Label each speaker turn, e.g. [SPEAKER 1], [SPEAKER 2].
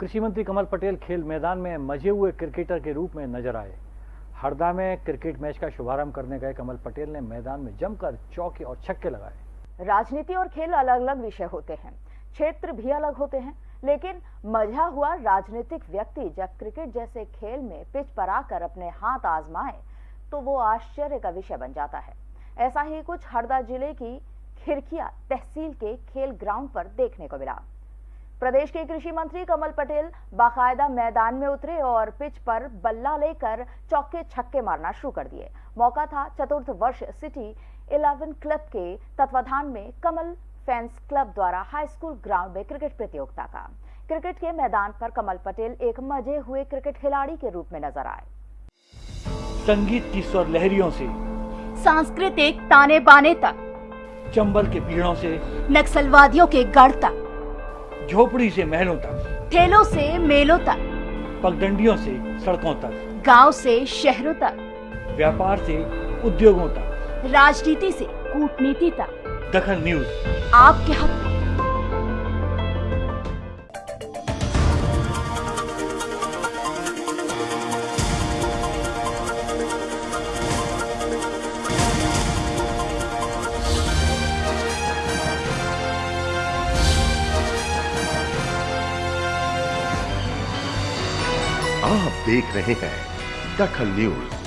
[SPEAKER 1] कृषि मंत्री कमल पटेल खेल मैदान में मज़े हुए क्रिकेटर के रूप में नज़र आए। हरदा में क्रिकेट मैच का शुभारंभ करने गए कमल पटेल ने मैदान में जमकर चौके और छक्के लगाए।
[SPEAKER 2] राजनीति और खेल अलग अलग विषय होते हैं, क्षेत्र भी अलग होते हैं, लेकिन मज़ा हुआ राजनीतिक व्यक्ति जब क्रिकेट जैसे खेल में पिच पर आकर अपने हाथ आजमाए तो वो आश्चर्य का विषय बन जाता है। ऐसा ही कुछ हरदा ज़िले की खिरकिया तहसील के खेल ग्राउंड पर देखने को मिला। प्रदेश के कृषि मंत्री कमल पटेल बाकायदा मैदान में उतरे और पिच पर बल्ला लेकर चौके छक्के मारना शुरू कर दिए। मौका था चतुर्थ वर्ष सिटी इलेवन क्लब के तत्वाधान में कमल फैंस क्लब द्वारा हाई स्कूल ग्राउंड में क्रिकेट प्रतियोगिता का। क्रिकेट के मैदान पर कमल पटेल एक मज़े हुए क्रिकेट खिलाड़ी के रूप में नज़र आए।
[SPEAKER 1] संगीत की स्वर लहरियों से
[SPEAKER 2] सांस्कृतिक ताने बाने तक
[SPEAKER 1] चंबल के पीड़ों से
[SPEAKER 2] नक्सलवादियों के गढ़ तक।
[SPEAKER 1] झोपड़ी से महलों तक।
[SPEAKER 2] ठेलों से मेलों तक।
[SPEAKER 1] पगडंडियों से सड़कों तक।
[SPEAKER 2] गाँव से शहरों तक।
[SPEAKER 1] व्यापार से उद्योगों तक।
[SPEAKER 2] राजनीति से कूटनीति तक।
[SPEAKER 1] दखन न्यूज़।
[SPEAKER 2] आपके हक
[SPEAKER 3] आप देख रहे हैं दखल न्यूज़।